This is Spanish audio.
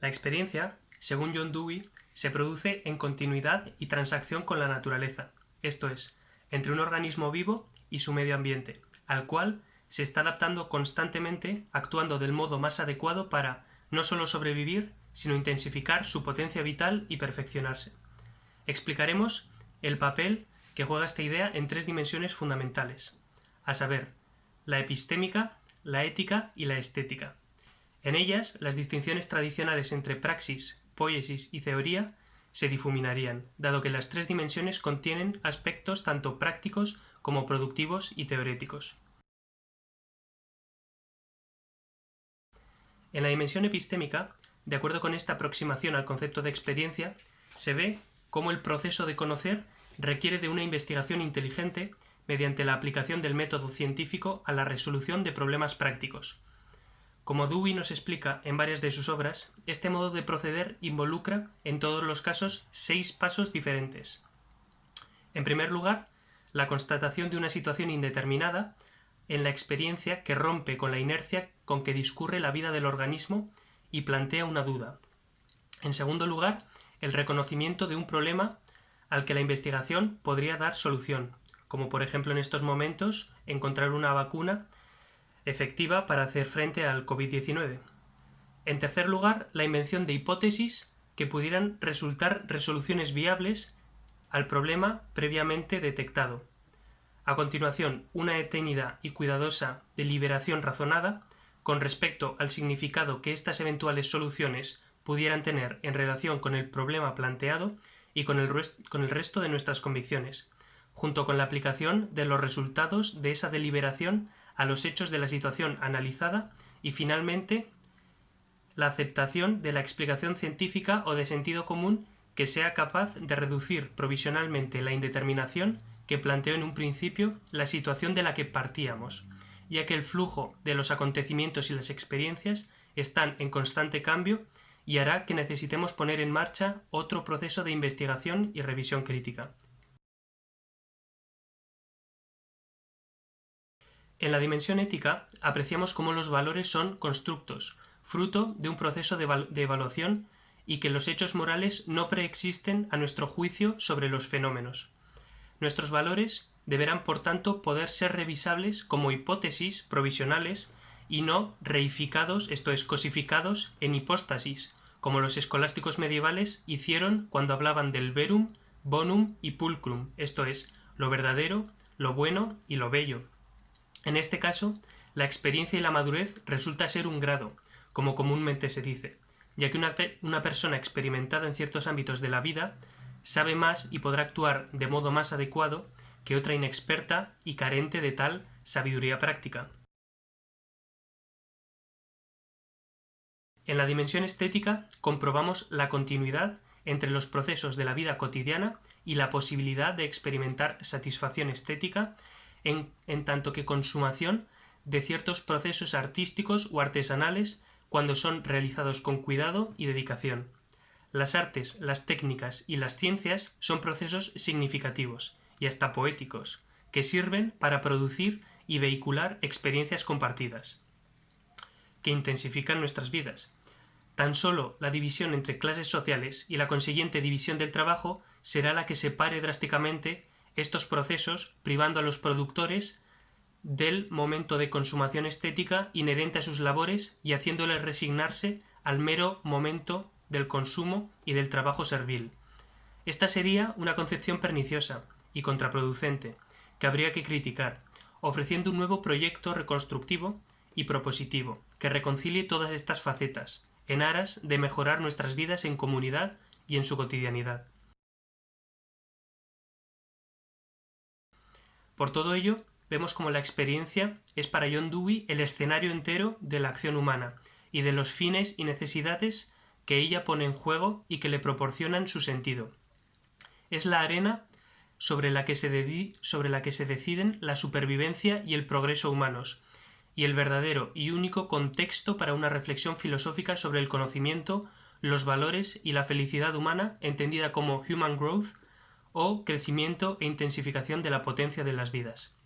La experiencia, según John Dewey, se produce en continuidad y transacción con la naturaleza, esto es, entre un organismo vivo y su medio ambiente, al cual se está adaptando constantemente, actuando del modo más adecuado para no solo sobrevivir, sino intensificar su potencia vital y perfeccionarse. Explicaremos el papel que juega esta idea en tres dimensiones fundamentales, a saber, la epistémica, la ética y la estética. En ellas, las distinciones tradicionales entre praxis, poiesis y teoría se difuminarían, dado que las tres dimensiones contienen aspectos tanto prácticos como productivos y teoréticos. En la dimensión epistémica, de acuerdo con esta aproximación al concepto de experiencia, se ve cómo el proceso de conocer requiere de una investigación inteligente mediante la aplicación del método científico a la resolución de problemas prácticos. Como Dewey nos explica en varias de sus obras, este modo de proceder involucra, en todos los casos, seis pasos diferentes. En primer lugar, la constatación de una situación indeterminada en la experiencia que rompe con la inercia con que discurre la vida del organismo y plantea una duda. En segundo lugar, el reconocimiento de un problema al que la investigación podría dar solución, como por ejemplo en estos momentos encontrar una vacuna efectiva para hacer frente al COVID-19. En tercer lugar, la invención de hipótesis que pudieran resultar resoluciones viables al problema previamente detectado. A continuación, una detenida y cuidadosa deliberación razonada con respecto al significado que estas eventuales soluciones pudieran tener en relación con el problema planteado y con el, con el resto de nuestras convicciones, junto con la aplicación de los resultados de esa deliberación a los hechos de la situación analizada y finalmente la aceptación de la explicación científica o de sentido común que sea capaz de reducir provisionalmente la indeterminación que planteó en un principio la situación de la que partíamos, ya que el flujo de los acontecimientos y las experiencias están en constante cambio y hará que necesitemos poner en marcha otro proceso de investigación y revisión crítica. En la dimensión ética apreciamos cómo los valores son constructos, fruto de un proceso de, evaluación y que los hechos morales no preexisten a nuestro juicio sobre los fenómenos. Nuestros valores deberán, por tanto, poder ser revisables como hipótesis provisionales y no reificados, esto es, cosificados en hipóstasis, como los escolásticos medievales hicieron cuando hablaban del verum, bonum y pulcrum, esto es, lo verdadero, lo bueno y lo bello. En este caso, la experiencia y la madurez resulta ser un grado, como comúnmente se dice, ya que una, una, persona experimentada en ciertos ámbitos de la vida sabe más y podrá actuar de modo más adecuado que otra inexperta y carente de tal sabiduría práctica. En la dimensión estética comprobamos la continuidad entre los procesos de la vida cotidiana y la posibilidad de experimentar satisfacción estética en, tanto que consumación de ciertos procesos artísticos o artesanales cuando son realizados con cuidado y dedicación. Las artes, las técnicas y las ciencias son procesos significativos y hasta poéticos, que sirven para producir y vehicular experiencias compartidas, que intensifican nuestras vidas. Tan solo la división entre clases sociales y la consiguiente división del trabajo será la que separe drásticamente estos procesos privando a los productores del momento de consumación estética inherente a sus labores y haciéndoles resignarse al mero momento del consumo y del trabajo servil. Esta sería una concepción perniciosa y contraproducente que habría que criticar, ofreciendo un nuevo proyecto reconstructivo y propositivo que reconcilie todas estas facetas, en aras de mejorar nuestras vidas en comunidad y en su cotidianidad. Por todo ello, vemos como la experiencia es para John Dewey el escenario entero de la acción humana y de los fines y necesidades que ella pone en juego y que le proporcionan su sentido. Es la arena sobre la que se, sobre la que se deciden la supervivencia y el progreso humanos, y el verdadero y único contexto para una reflexión filosófica sobre el conocimiento, los valores y la felicidad humana entendida como human growth o crecimiento e intensificación de la potencia de las vidas.